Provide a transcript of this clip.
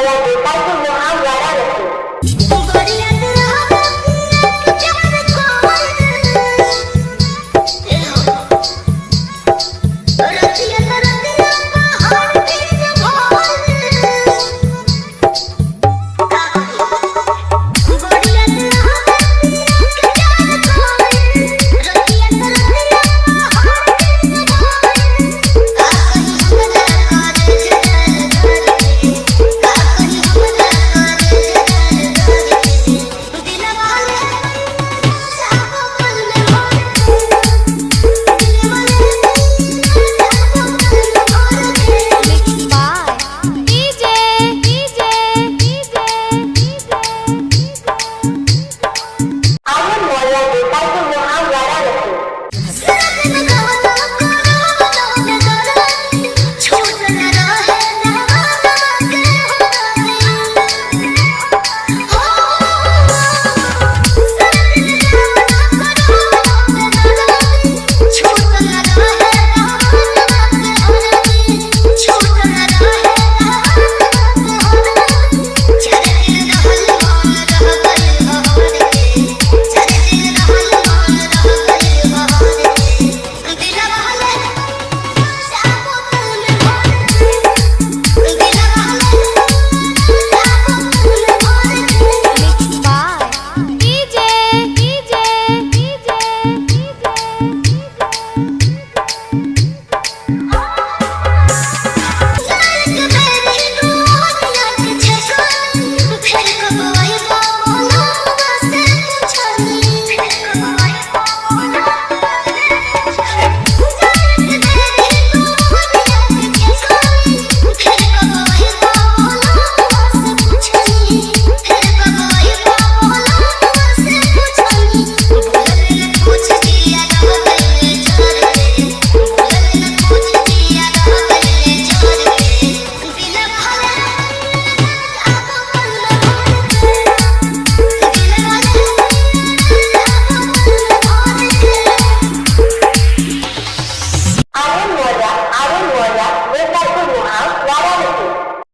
promover mais